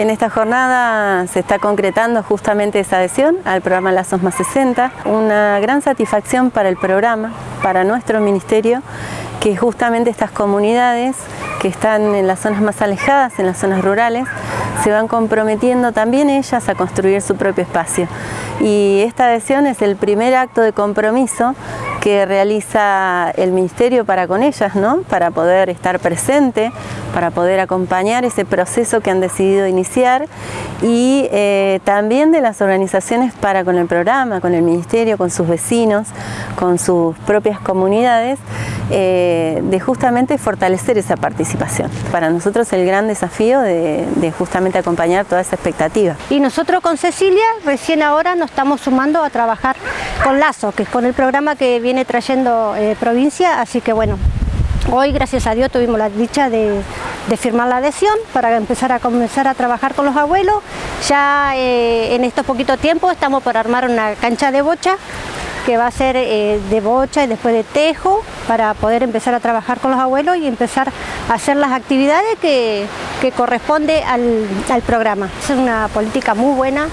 En esta jornada se está concretando justamente esa adhesión al programa Lazos Más 60, una gran satisfacción para el programa, para nuestro ministerio, que justamente estas comunidades que están en las zonas más alejadas, en las zonas rurales, se van comprometiendo también ellas a construir su propio espacio. Y esta adhesión es el primer acto de compromiso que realiza el Ministerio para con ellas, ¿no? para poder estar presente, para poder acompañar ese proceso que han decidido iniciar y eh, también de las organizaciones para con el programa, con el Ministerio, con sus vecinos, con sus propias comunidades, eh, de justamente fortalecer esa participación. Para nosotros el gran desafío de, justamente acompañar toda esa expectativa. Y nosotros con Cecilia recién ahora nos estamos sumando a trabajar con Lazo, que es con el programa que viene trayendo eh, provincia, así que bueno, hoy gracias a Dios tuvimos la dicha de, firmar la adhesión para empezar a comenzar a trabajar con los abuelos. Ya eh, en estos poquitos tiempos estamos por armar una cancha de bocha que va a ser eh, de bocha y después de tejo para poder empezar a trabajar con los abuelos y empezar a hacer las actividades que, que corresponde al, al programa. Es una política muy buena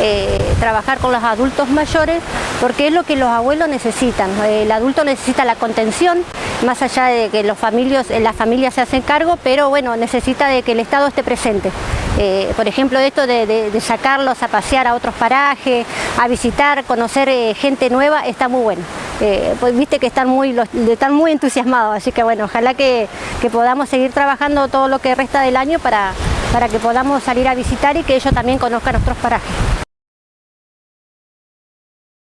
eh, trabajar con los adultos mayores porque es lo que los abuelos necesitan. El adulto necesita la contención, más allá de que los familias, las familias se hacen cargo, pero bueno, necesita de que el Estado esté presente. Eh, por ejemplo, esto de, sacarlos a pasear a otros parajes, a visitar, conocer eh, gente nueva, está muy bueno. pues viste que están muy, están muy entusiasmados, así que bueno, ojalá que, que podamos seguir trabajando todo lo que resta del año para, para que podamos salir a visitar y que ellos también conozcan nuestros parajes.